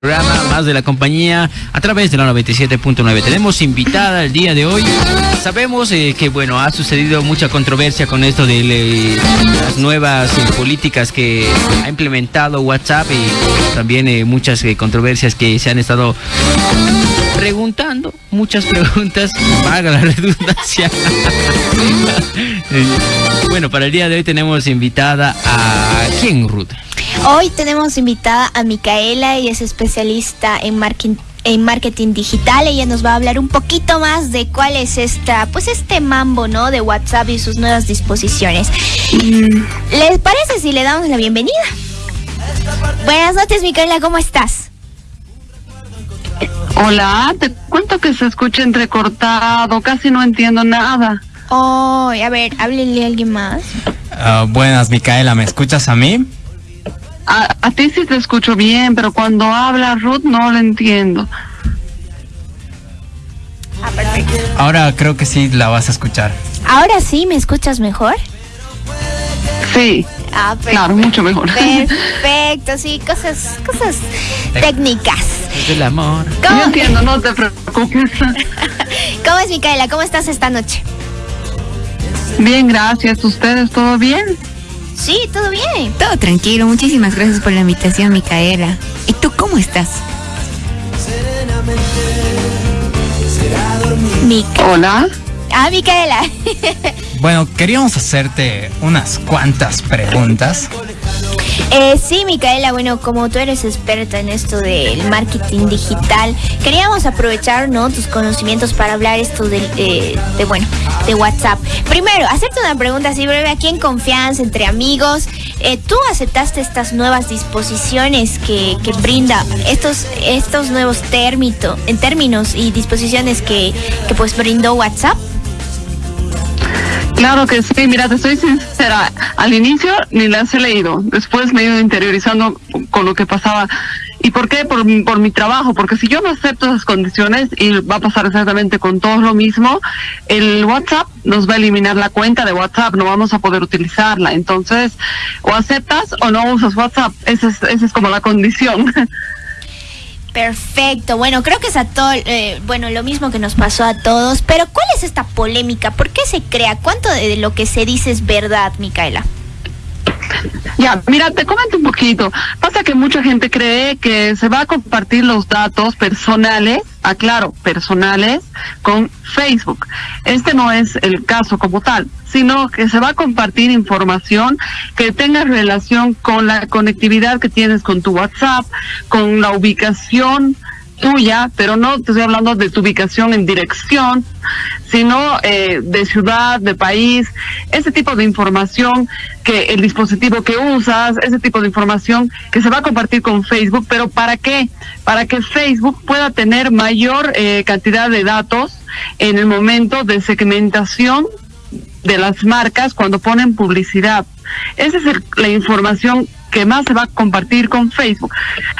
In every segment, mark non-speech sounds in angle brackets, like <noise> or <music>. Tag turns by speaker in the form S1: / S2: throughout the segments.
S1: programa más de la compañía a través de la 97.9. Tenemos invitada el día de hoy. Sabemos eh, que bueno ha sucedido mucha controversia con esto de las nuevas eh, políticas que ha implementado WhatsApp y también eh, muchas controversias que se han estado preguntando, muchas preguntas, <laughs> paga la redundancia. <laughs> bueno, para el día de hoy tenemos invitada a quién, Ruth.
S2: Hoy tenemos invitada a Micaela, ella es especialista en marketing en marketing digital. Ella nos va a hablar un poquito más de cuál es esta, pues este mambo, ¿no? De WhatsApp y sus nuevas disposiciones. ¿Les parece si le damos la bienvenida? Buenas noches, Micaela, ¿cómo estás?
S3: Hola, te cuento que se escucha entrecortado, casi no entiendo nada.
S2: Oh, a ver, háblele a alguien más.
S4: Ah, buenas, Micaela, ¿me escuchas a mí?
S3: A, ti sí te escucho bien, pero cuando habla Ruth no lo entiendo.
S2: Ah, perfecto.
S4: Ahora creo que sí la vas a escuchar.
S2: ¿Ahora sí me escuchas mejor?
S3: Sí. Ah, claro, mucho mejor.
S2: Perfecto, sí, cosas, cosas técnicas.
S1: Es el amor.
S3: Yo entiendo, no te preocupes. <laughs>
S2: ¿Cómo es, Micaela? ¿Cómo estás esta noche?
S3: Bien, gracias. ¿Ustedes todo bien?
S2: Sí, todo bien.
S5: Todo tranquilo. Muchísimas gracias por la invitación, Micaela. ¿Y tú cómo estás?
S3: Hola.
S2: Ah, Micaela. <laughs>
S4: bueno, queríamos hacerte unas cuantas preguntas.
S2: Eh, sí, Micaela, bueno, como tú eres experta en esto del marketing digital, queríamos aprovechar, ¿no? Tus conocimientos para hablar esto de, eh, de, bueno, de WhatsApp. Primero, hacerte una pregunta así breve, aquí en confianza, entre amigos. Eh, ¿Tú aceptaste estas nuevas disposiciones que, que brinda, estos, estos nuevos en términos y disposiciones que, que pues brindó WhatsApp?
S3: Claro que sí, mira, te soy sincera, al inicio ni las he leído, después me he ido interiorizando con lo que pasaba. ¿Y por qué? Por, por mi trabajo, porque si yo no acepto esas condiciones, y va a pasar exactamente con todos lo mismo, el WhatsApp nos va a eliminar la cuenta de WhatsApp, no vamos a poder utilizarla. Entonces, o aceptas o no usas WhatsApp, esa es, esa es como la condición. <laughs>
S2: Perfecto. Bueno, creo que es a todo, eh, bueno, lo mismo que nos pasó a todos. Pero ¿cuál es esta polémica? ¿Por qué se crea? ¿Cuánto de lo que se dice es verdad, Micaela?
S3: Ya, mira, te comento un poquito. Pasa que mucha gente cree que se va a compartir los datos personales, aclaro, personales, con Facebook. Este no es el caso como tal, sino que se va a compartir información que tenga relación con la conectividad que tienes con tu WhatsApp, con la ubicación tuya, pero no te estoy hablando de tu ubicación en dirección, sino eh, de ciudad, de país, ese tipo de información que el dispositivo que usas, ese tipo de información que se va a compartir con Facebook, pero ¿para qué? Para que Facebook pueda tener mayor eh, cantidad de datos en el momento de segmentación de las marcas cuando ponen publicidad. Esa es la información que más se va a compartir con Facebook.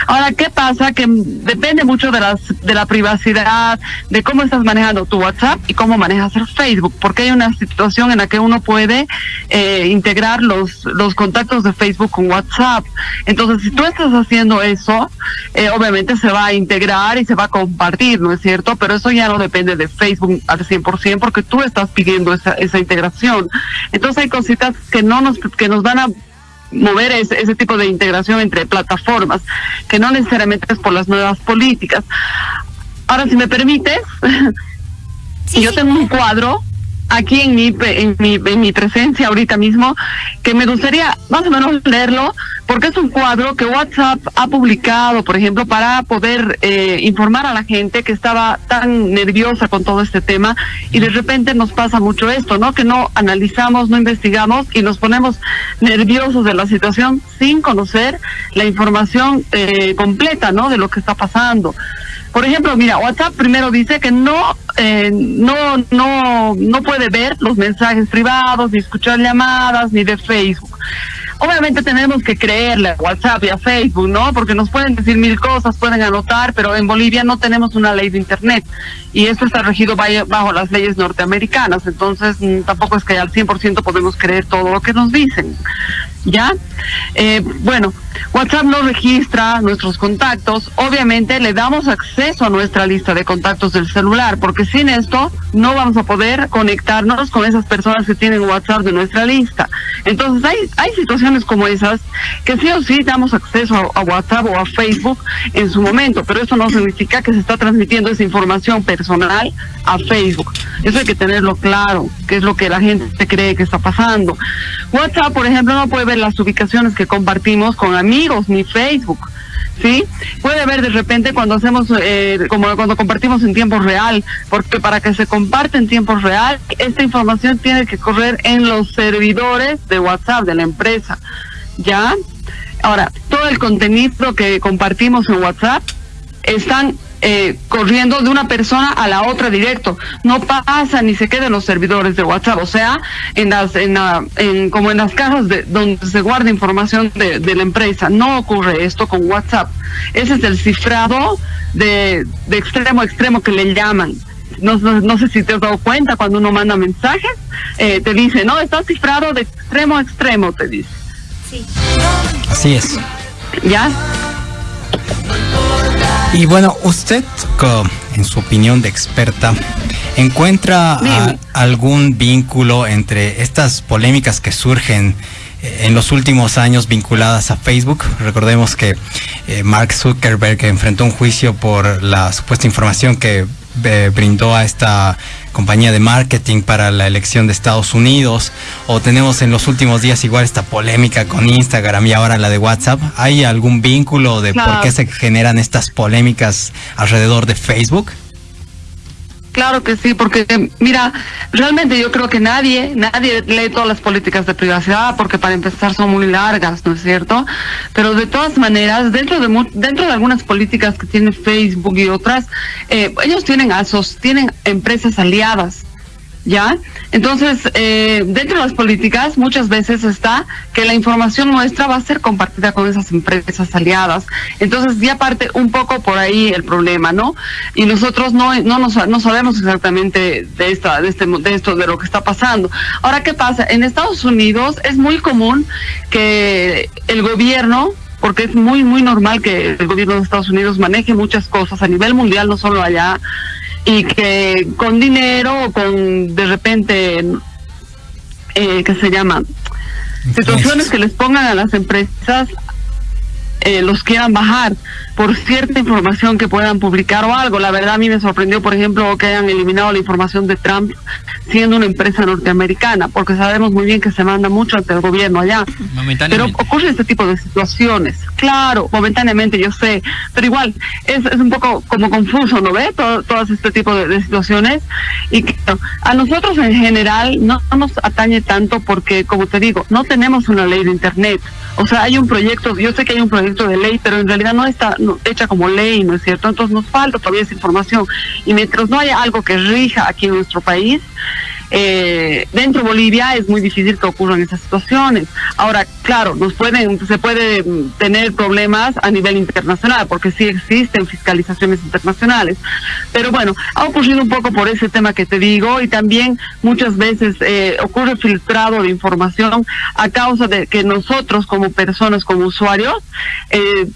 S3: Ahora, ¿qué pasa? Que depende mucho de, las, de la privacidad, de cómo estás manejando tu WhatsApp y cómo manejas el Facebook, porque hay una situación en la que uno puede eh, integrar los, los contactos de Facebook con WhatsApp. Entonces, si tú estás haciendo eso, eh, obviamente se va a integrar y se va a compartir, ¿no es cierto? Pero eso ya no depende de Facebook al 100% porque tú estás pidiendo esa, esa integración. Entonces, hay cositas que no nos, que nos van a mover ese, ese tipo de integración entre plataformas, que no necesariamente es por las nuevas políticas. Ahora, si me permites, <laughs> yo tengo un cuadro aquí en mi, en mi, en mi presencia ahorita mismo, que me gustaría más o menos leerlo, porque es un cuadro que WhatsApp ha publicado, por ejemplo, para poder eh, informar a la gente que estaba tan nerviosa con todo este tema y de repente nos pasa mucho esto, ¿no? Que no analizamos, no investigamos y nos ponemos nerviosos de la situación sin conocer la información eh, completa, ¿no? De lo que está pasando. Por ejemplo, mira, WhatsApp primero dice que no, eh, no, no, no puede ver los mensajes privados, ni escuchar llamadas, ni de Facebook. Obviamente tenemos que creerle a WhatsApp y a Facebook, ¿no? Porque nos pueden decir mil cosas, pueden anotar, pero en Bolivia no tenemos una ley de Internet y esto está regido bajo las leyes norteamericanas, entonces mm, tampoco es que al 100% podemos creer todo lo que nos dicen. ¿Ya? Eh, bueno, WhatsApp no registra nuestros contactos. Obviamente le damos acceso a nuestra lista de contactos del celular, porque sin esto no vamos a poder conectarnos con esas personas que tienen WhatsApp de nuestra lista. Entonces hay, hay situaciones como esas que sí o sí damos acceso a, WhatsApp o a Facebook en su momento, pero eso no significa que se está transmitiendo esa información personal a Facebook. Eso hay que tenerlo claro, que es lo que la gente cree que está pasando. WhatsApp, por ejemplo, no puede ver las ubicaciones que compartimos con amigos ni Facebook. ¿sí? Puede ver de repente cuando hacemos, eh, como cuando compartimos en tiempo real, porque para que se comparte en tiempo real, esta información tiene que correr en los servidores de WhatsApp de la empresa, ¿ya? Ahora, todo el contenido que compartimos en WhatsApp están eh, corriendo de una persona a la otra directo. No pasa ni se queda en los servidores de WhatsApp, o sea, en las, en, la, en como en las cajas de, donde se guarda información de, de, la empresa. No ocurre esto con WhatsApp. Ese es el cifrado de, de extremo a extremo que le llaman. No, no, no, sé si te has dado cuenta cuando uno manda mensajes, eh, te dice, no, está cifrado de extremo a extremo, te dice.
S2: Sí.
S4: Así es.
S3: ¿Ya?
S4: Y bueno, usted, en su opinión de experta, ¿encuentra algún vínculo entre estas polémicas que surgen eh, en los últimos años vinculadas a Facebook? Recordemos que eh, Mark Zuckerberg enfrentó un juicio por la supuesta información que eh, brindó a esta compañía de marketing para la elección de Estados Unidos o tenemos en los últimos días igual esta polémica con Instagram y ahora la de WhatsApp. ¿Hay algún vínculo de por qué se generan estas polémicas alrededor de Facebook?
S3: Claro que sí, porque mira, realmente yo creo que nadie, nadie lee todas las políticas de privacidad, porque para empezar son muy largas, ¿no es cierto? Pero de todas maneras, dentro de dentro de algunas políticas que tiene Facebook y otras, eh, ellos tienen asos, tienen empresas aliadas ¿ya? Entonces, eh, dentro de las políticas muchas veces está que la información nuestra va a ser compartida con esas empresas aliadas. Entonces, ya parte un poco por ahí el problema, ¿no? Y nosotros no no nos, no sabemos exactamente de esta de este de esto de lo que está pasando. Ahora, ¿qué pasa? En Estados Unidos es muy común que el gobierno porque es muy muy normal que el gobierno de Estados Unidos maneje muchas cosas a nivel mundial, no solo allá y que con dinero o con de repente, eh, ¿qué se llama? Situaciones que les pongan a las empresas eh, los quieran bajar por cierta información que puedan publicar o algo. La verdad a mí me sorprendió, por ejemplo, que hayan eliminado la información de Trump siendo una empresa norteamericana, porque sabemos muy bien que se manda mucho ante el gobierno allá. Pero ocurre este tipo de situaciones. Claro, momentáneamente yo sé, pero igual es, es un poco como confuso, ¿no ve? Todo, todas este tipo de, situaciones. Y que a nosotros en general no nos atañe tanto porque, como te digo, no tenemos una ley de Internet. O sea, hay un proyecto, yo sé que hay un proyecto de ley, pero en realidad no está hecha como ley, ¿no es cierto? Entonces nos falta todavía esa información. Y mientras no haya algo que rija aquí en nuestro país, eh, dentro de Bolivia es muy difícil que ocurran esas situaciones. Ahora, claro, nos pueden, se puede tener problemas a nivel internacional, porque sí existen fiscalizaciones internacionales. Pero bueno, ha ocurrido un poco por ese tema que te digo y también muchas veces eh, ocurre filtrado de información a causa de que nosotros como personas, como usuarios, eh,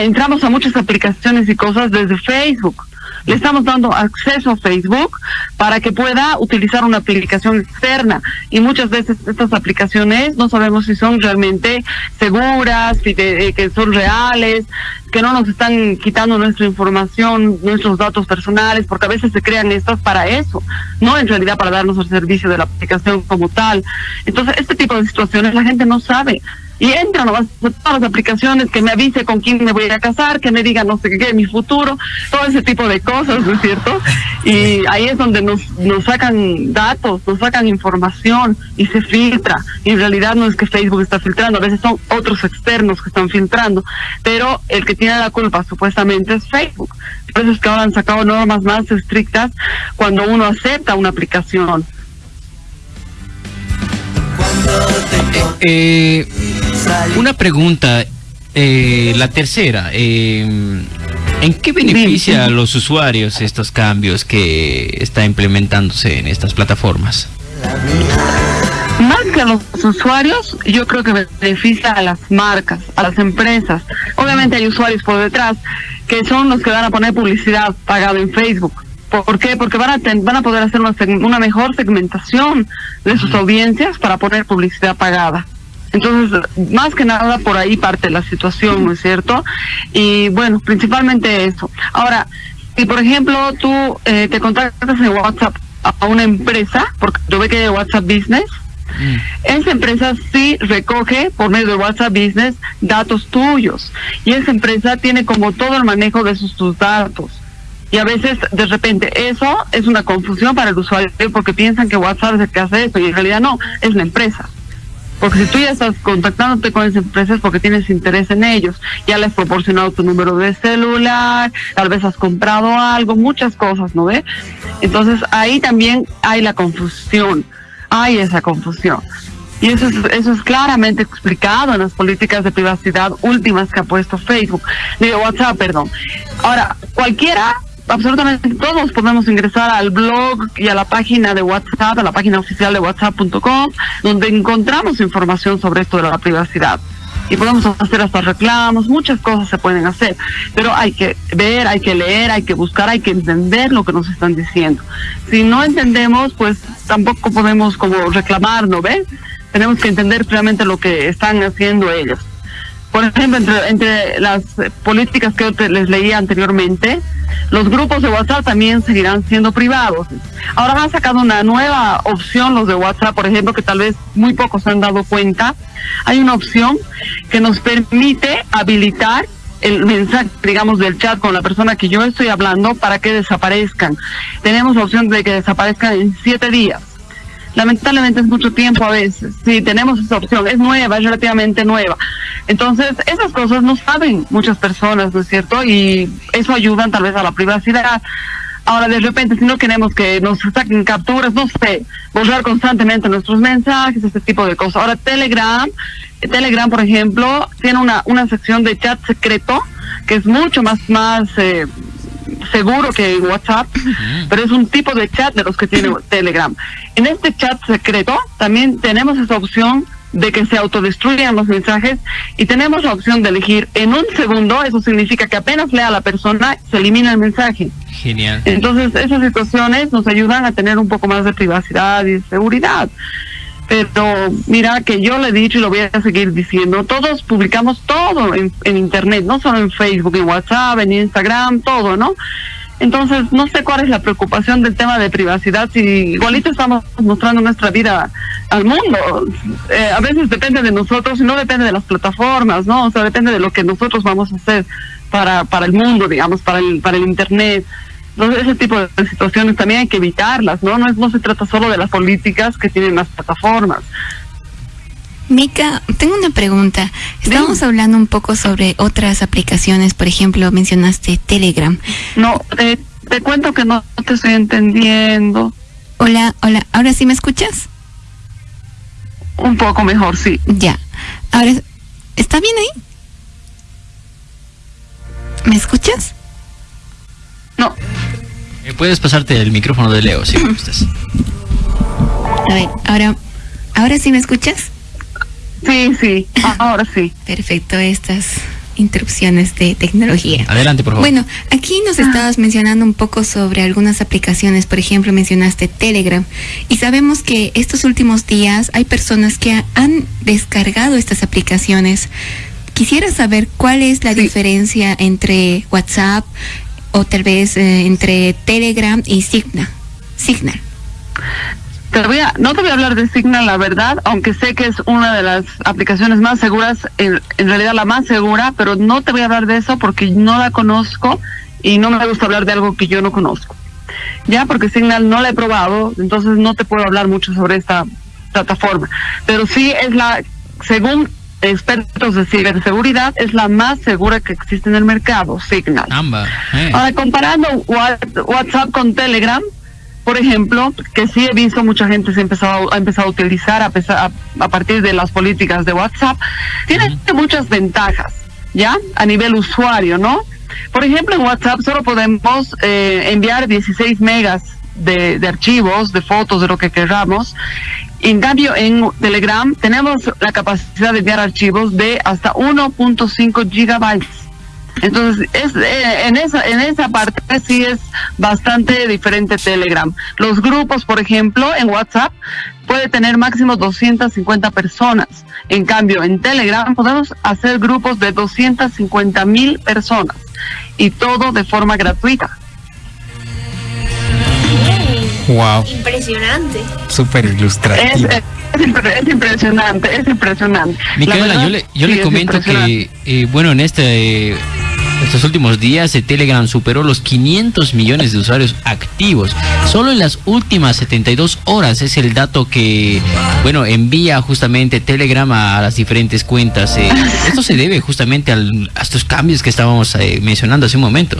S3: entramos a muchas aplicaciones y cosas desde Facebook le estamos dando acceso a Facebook para que pueda utilizar una aplicación externa. Y muchas veces estas aplicaciones no sabemos si son realmente seguras, eh, que son reales, que no nos están quitando nuestra información, nuestros datos personales, porque a veces se crean estas para eso, no en realidad para darnos el servicio de la aplicación como tal. Entonces, este tipo de situaciones la gente no sabe y entra nomás todas las aplicaciones que me avise con quién me voy a casar, que me diga no sé qué, mi futuro, todo ese tipo de cosas, ¿no es cierto? <laughs> Y ahí es donde nos, nos sacan datos, nos sacan información y se filtra. Y en realidad no es que Facebook está filtrando, a veces son otros externos que están filtrando, pero el que tiene la culpa supuestamente es Facebook. Por eso es que ahora han sacado normas más estrictas cuando uno acepta una aplicación.
S1: Eh, una pregunta, eh, la tercera. Eh, ¿En qué beneficia a los usuarios estos cambios que está implementándose en estas plataformas?
S3: Mark que a los usuarios, yo creo que beneficia a las marcas, a las empresas. Obviamente hay usuarios por detrás que son los que van a poner publicidad pagada en Facebook. ¿Por qué? Porque van a, van a poder hacer una, una mejor segmentación de sus audiencias para poner publicidad pagada. Entonces, más que nada por ahí parte la situación, ¿no es cierto? Y bueno, principalmente eso. Ahora, si por ejemplo tú eh, te contactas en WhatsApp a una empresa, porque yo ve que de WhatsApp Business, mm. esa empresa sí recoge por medio de WhatsApp Business datos tuyos y esa empresa tiene como todo el manejo de sus tus datos. Y a veces, de repente, eso es una confusión para el usuario porque piensan que WhatsApp es el que hace eso y en realidad no, es la empresa. Porque si tú ya estás contactándote con esas empresas porque tienes interés en ellos, ya les has proporcionado tu número de celular, tal vez has comprado algo, muchas cosas, ¿no ve? Entonces ahí también hay la confusión, hay esa confusión. Y eso es, eso es claramente explicado en las políticas de privacidad últimas que ha puesto Facebook, digo WhatsApp, perdón. Ahora, cualquiera absolutamente todos podemos ingresar al blog y a la página de WhatsApp, a la página oficial de whatsapp.com, donde encontramos información sobre esto de la privacidad. Y podemos hacer hasta reclamos, muchas cosas se pueden hacer, pero hay que ver, hay que leer, hay que buscar, hay que entender lo que nos están diciendo. Si no entendemos, pues tampoco podemos como reclamar, ¿no ves? Tenemos que entender realmente lo que están haciendo ellos. Por ejemplo, entre, entre las políticas que les leía anteriormente, los grupos de WhatsApp también seguirán siendo privados. Ahora han sacado una nueva opción los de WhatsApp, por ejemplo, que tal vez muy pocos se han dado cuenta. Hay una opción que nos permite habilitar el mensaje, digamos, del chat con la persona que yo estoy hablando para que desaparezcan. Tenemos la opción de que desaparezcan en siete días lamentablemente es mucho tiempo a veces. Sí, tenemos esa opción, es nueva, es relativamente nueva. Entonces, esas cosas no saben muchas personas, ¿no es cierto? Y eso ayuda tal vez a la privacidad. Ahora, de repente, si no queremos que nos saquen capturas, no sé, borrar constantemente nuestros mensajes, este tipo de cosas. Ahora, Telegram, Telegram, por ejemplo, tiene una, una sección de chat secreto que es mucho más, más eh, seguro que WhatsApp, pero es un tipo de chat de los que tiene <clears throat> Telegram. En este chat secreto también tenemos esa opción de que se autodestruyan los mensajes y tenemos la opción de elegir en un segundo, eso significa que apenas lea la persona, se elimina el mensaje.
S1: Genial.
S3: Entonces, esas situaciones nos ayudan a tener un poco más de privacidad y seguridad. Pero mira que yo le he dicho y lo voy a seguir diciendo, todos publicamos todo en, en Internet, no solo en Facebook, en WhatsApp, en Instagram, todo, ¿no? Entonces, no sé cuál es la preocupación del tema de privacidad, si igualito estamos mostrando nuestra vida al mundo. Eh, a veces depende de nosotros y no depende de las plataformas, ¿no? O sea, depende de lo que nosotros vamos a hacer para, para el mundo, digamos, para el, para el Internet. Entonces, ese tipo de situaciones también hay que evitarlas, ¿no? No, es, no se trata solo de las políticas que tienen las plataformas.
S5: Mica, tengo una pregunta. Estamos hablando un poco sobre otras aplicaciones, por ejemplo, mencionaste Telegram.
S3: No, te, te cuento que no te estoy entendiendo.
S5: Hola, hola, ¿ahora sí me escuchas?
S3: Un poco mejor, sí.
S5: Ya. Ahora, ¿está bien ahí? ¿Me escuchas?
S3: No.
S1: Eh, puedes pasarte el micrófono de Leo si <clears throat> gustas.
S5: A ver, ahora, ¿ahora sí me escuchas?
S3: Sí, sí, ahora sí.
S5: Perfecto, estas interrupciones de tecnología.
S1: Adelante, por favor.
S5: Bueno, aquí nos estabas mencionando un poco sobre algunas aplicaciones, por ejemplo, mencionaste Telegram, y sabemos que estos últimos días hay personas que han descargado estas aplicaciones. Quisiera saber cuál es la diferencia entre WhatsApp o tal vez eh, entre Telegram y Signal. Signal.
S3: Te voy a, no te voy a hablar de Signal, la verdad, aunque sé que es una de las aplicaciones más seguras, en, en, realidad la más segura, pero no te voy a hablar de eso porque no la conozco y no me gusta hablar de algo que yo no conozco. Ya, porque Signal no la he probado, entonces no te puedo hablar mucho sobre esta plataforma. Pero sí es la, según expertos de ciberseguridad, es la más segura que existe en el mercado, Signal.
S1: Eh.
S3: Ahora, comparando WhatsApp con Telegram, por ejemplo, que sí he visto mucha gente se ha empezado, ha empezado a utilizar a, pesar, a, a partir de las políticas de WhatsApp, tiene uh -huh. muchas ventajas, ¿ya? A nivel usuario, ¿no? Por ejemplo, en WhatsApp solo podemos eh, enviar 16 megas de, de, archivos, de fotos, de lo que queramos, En cambio, en Telegram tenemos la capacidad de enviar archivos de hasta 1.5 gigabytes. Entonces, es, eh, en, esa, en esa parte sí es bastante diferente Telegram. Los grupos, por ejemplo, en WhatsApp puede tener máximo 250 personas. En cambio, en Telegram podemos hacer grupos de 250 mil personas y todo de forma gratuita.
S4: Wow.
S2: Impresionante.
S4: Súper ilustrativo.
S3: Es, es, impresionante, es impresionante.
S1: Micaela, yo le, yo le comento que, eh, bueno, en este estos últimos días Telegram superó los 500 millones de usuarios activos. Solo en las últimas 72 horas es el dato que, bueno, envía justamente Telegram a, las diferentes cuentas. Eh, <laughs> esto se debe justamente al, a estos cambios que estábamos eh, mencionando hace un momento.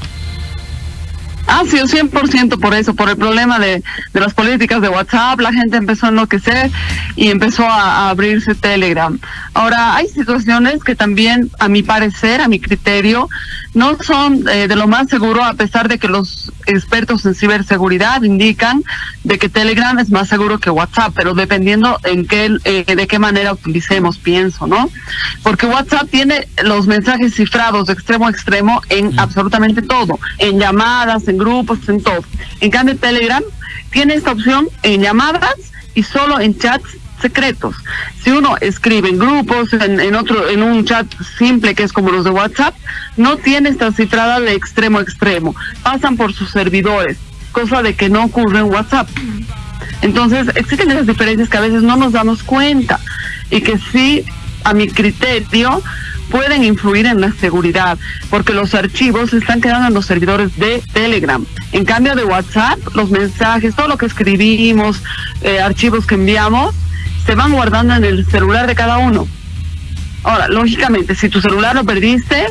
S3: Ah, sí, 100% por eso, por el problema de, de, las políticas de WhatsApp, la gente empezó a enloquecer y empezó a, abrirse Telegram. Ahora, hay situaciones que también, a mi parecer, a mi criterio, no son eh, de lo más seguro, a pesar de que los expertos en ciberseguridad indican de que Telegram es más seguro que WhatsApp, pero dependiendo en qué, eh, de qué manera utilicemos, pienso, ¿no? Porque WhatsApp tiene los mensajes cifrados de extremo a extremo en absolutamente todo, en llamadas, en grupos, en todo. En cambio, Telegram tiene esta opción en llamadas y solo en chats secretos. Si uno escribe en grupos, en, otro, en un chat simple que es como los de WhatsApp, no tiene esta cifrada de extremo a extremo. Pasan por sus servidores, cosa de que no ocurre en WhatsApp. Entonces, existen esas diferencias que a veces no nos damos cuenta y que sí, a mi criterio, pueden influir en la seguridad, porque los archivos están quedando en los servidores de Telegram. En cambio de WhatsApp, los mensajes, todo lo que escribimos, eh, archivos que enviamos, se van guardando en el celular de cada uno. Ahora, lógicamente, si tu celular lo perdiste,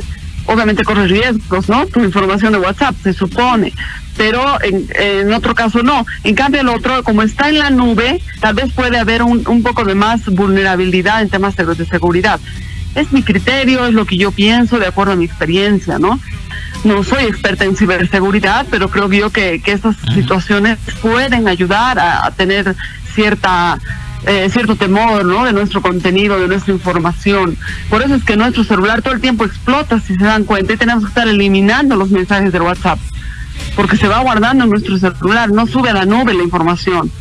S3: obviamente corres riesgos, ¿no? Tu información de WhatsApp, se supone. Pero en, otro caso no. En cambio, el otro, como está en la nube, tal vez puede haber un, un poco de más vulnerabilidad en temas de seguridad es mi criterio, es lo que yo pienso de acuerdo a mi experiencia, ¿no? No soy experta en ciberseguridad, pero creo yo que, que estas situaciones pueden ayudar a, tener cierta eh, cierto temor ¿no? de nuestro contenido, de nuestra información. Por eso es que nuestro celular todo el tiempo explota, si se dan cuenta, y tenemos que estar eliminando los mensajes del WhatsApp, porque se va guardando en nuestro celular, no sube a la nube la información.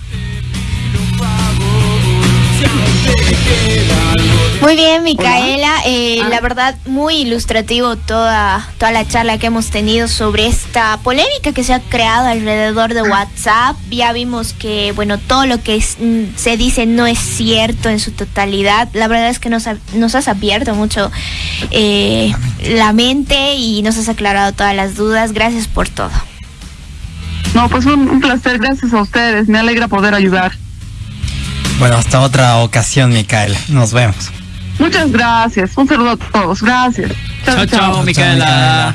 S2: Muy bien, Micaela. Eh, ah. La verdad, muy ilustrativo toda, toda la charla que hemos tenido sobre esta polémica que se ha creado alrededor de WhatsApp. Ya vimos que, bueno, todo lo que mm, se dice no es cierto en su totalidad. La verdad es que nos, nos has abierto mucho eh, la mente y nos has aclarado todas las dudas. Gracias por todo.
S3: No, pues un placer. Gracias a ustedes. Me alegra poder ayudar.
S4: Bueno, hasta otra ocasión, Micaela. Nos vemos.
S3: Muchas gracias. Un saludo a todos. Gracias.
S1: Chao, chao, Micaela.